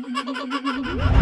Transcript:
Oh, my God.